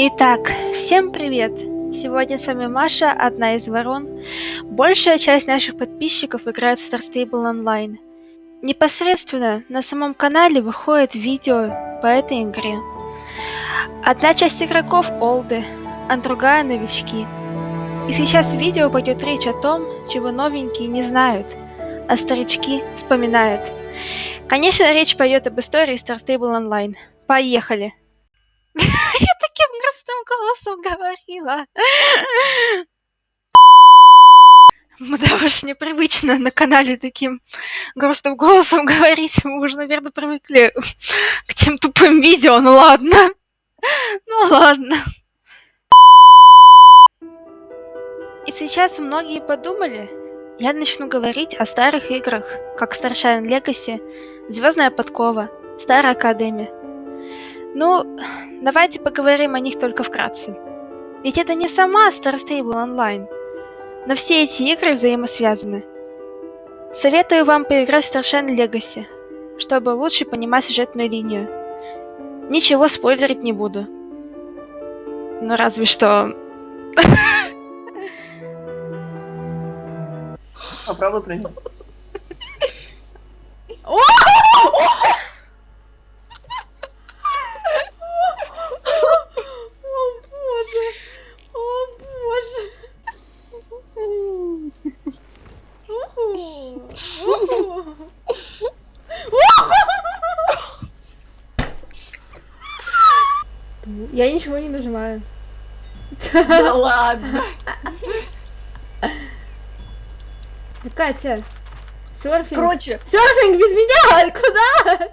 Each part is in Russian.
Итак, всем привет! Сегодня с вами Маша, одна из ворон. Большая часть наших подписчиков играет в Star Stable Online. Непосредственно на самом канале выходит видео по этой игре. Одна часть игроков олды, а другая новички. И сейчас в видео пойдет речь о том, чего новенькие не знают, а старички вспоминают. Конечно, речь пойдет об истории Star Stable Online. Поехали! Голосом говорила. Да уж непривычно на канале таким грустным голосом говорить. Мы уже, наверное, привыкли к тем тупым видео. Ну ладно. Ну ладно. И сейчас многие подумали, я начну говорить о старых играх, как Starshine Legacy, Звездная подкова, Старая Академия. Ну, давайте поговорим о них только вкратце. Ведь это не сама Star Stable Online, но все эти игры взаимосвязаны. Советую вам поиграть в Starshine Legacy, чтобы лучше понимать сюжетную линию. Ничего спойлерить не буду. Ну разве что... Попробуй прыгнуть. Я ничего не нажимаю. Да ладно. Катя, серфинг. Короче, Серфинг без меня! Куда?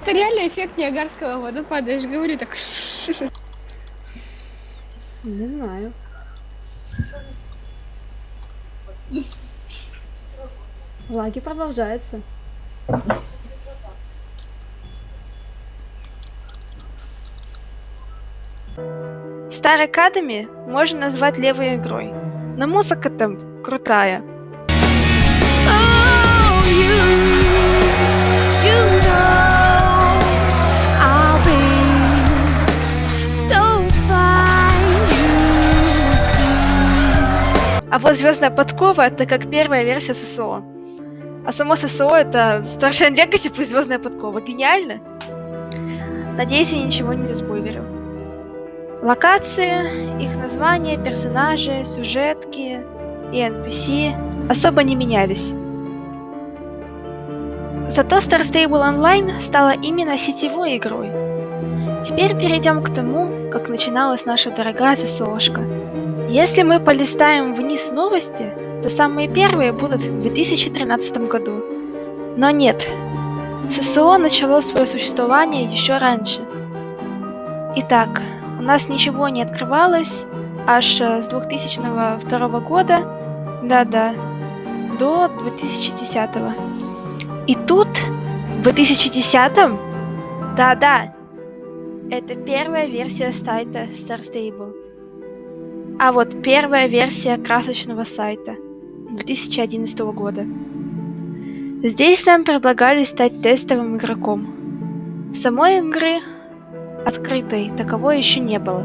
Это реально эффект Ниагарского водопада, я же говорю так. Не знаю. Лаги продолжается. Старый Академи можно назвать левой игрой, но музыка там крутая. А вот Звездная подкова это как первая версия ССО. А само ССО это Starshine Legacy плюс Звездная подкова. Гениально? Надеюсь, я ничего не заспойлерил. Локации, их названия, персонажи, сюжетки и NPC особо не менялись. Зато Star Stable Online стала именно сетевой игрой. Теперь перейдем к тому, как начиналась наша дорогая ССОшка. Если мы полистаем вниз новости, то самые первые будут в 2013 году. Но нет, ССО начало свое существование еще раньше. Итак, у нас ничего не открывалось аж с 2002 года, да-да, до 2010. И тут, в 2010, да-да, это первая версия сайта Star Stable. А вот первая версия красочного сайта 2011 года. Здесь нам предлагали стать тестовым игроком. Самой игры открытой таковой еще не было.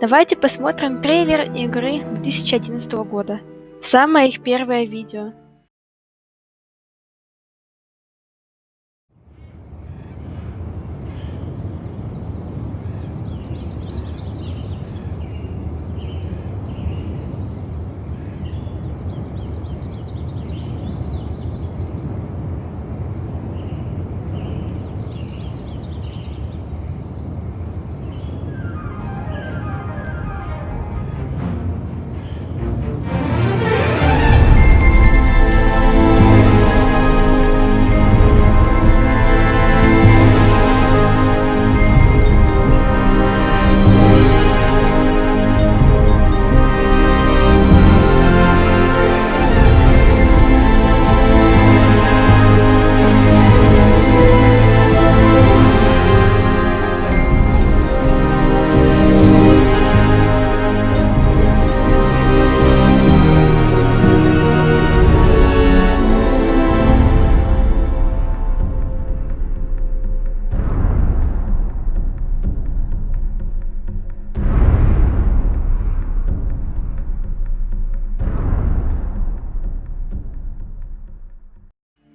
Давайте посмотрим трейлер игры 2011 года. Самое их первое видео.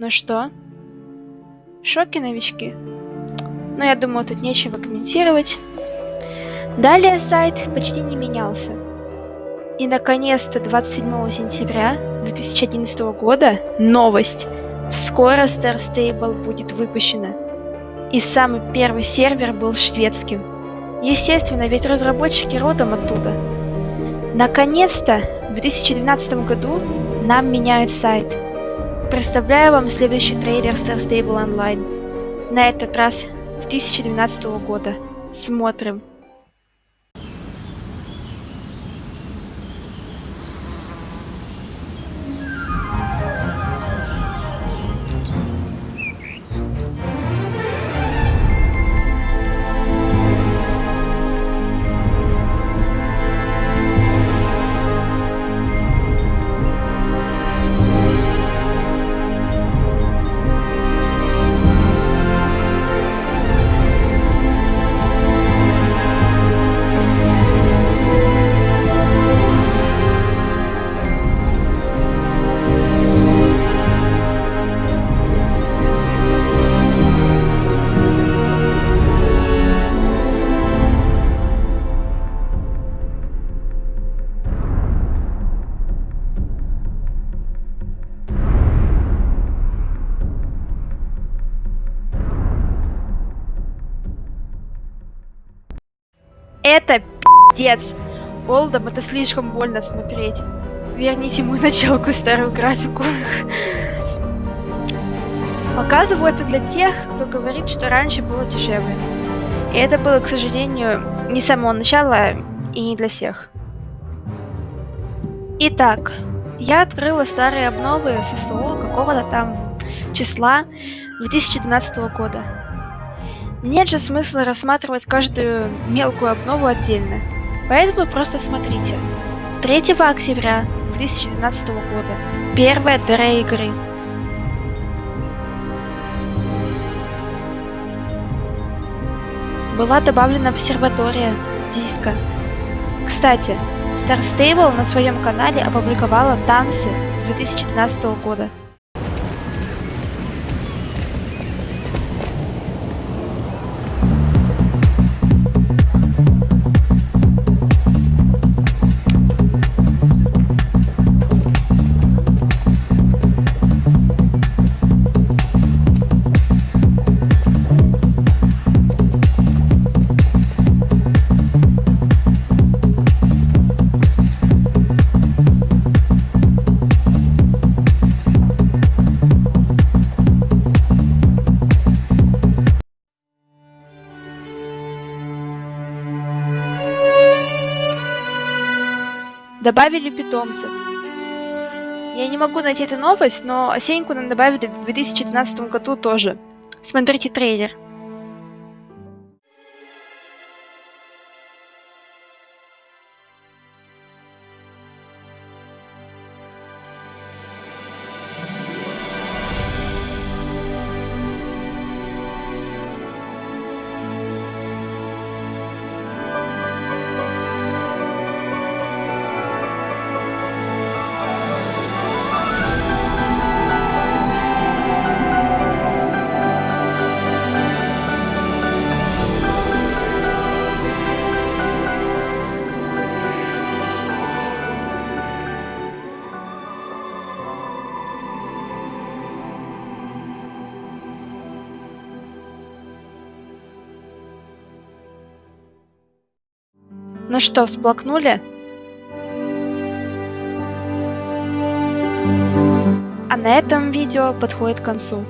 Ну что? В шоке новички? Но я думаю, тут нечего комментировать. Далее сайт почти не менялся. И наконец-то 27 сентября 2011 года новость. Скоро Star Stable будет выпущена. И самый первый сервер был шведским. Естественно, ведь разработчики родом оттуда. Наконец-то в 2012 году нам меняют сайт. Представляю вам следующий трейлер Star Stable Online. На этот раз 2012 года. Смотрим. Это пиздец. Олдом это слишком больно смотреть. Верните мою началку старую графику. Показываю это для тех, кто говорит, что раньше было дешевле. И это было, к сожалению, не с самого начала и не для всех. Итак, я открыла старые обновы ССО какого-то там числа 2012 года. Нет же смысла рассматривать каждую мелкую обнову отдельно. Поэтому просто смотрите. 3 октября 2012 года. Первая ДР игры. Была добавлена обсерватория, диско. Кстати, Star Stable на своем канале опубликовала танцы 2012 года. Добавили питомцев. Я не могу найти эту новость, но осеньку нам добавили в 2012 году тоже. Смотрите трейлер. Ну что, всплакнули? А на этом видео подходит к концу.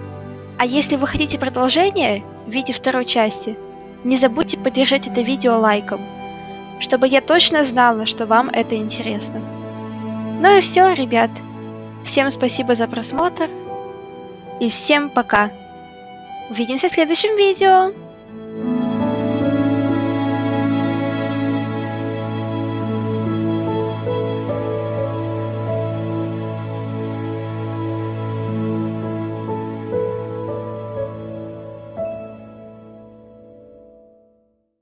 А если вы хотите продолжение в виде второй части, не забудьте поддержать это видео лайком, чтобы я точно знала, что вам это интересно. Ну и все, ребят. Всем спасибо за просмотр. И всем пока. Увидимся в следующем видео.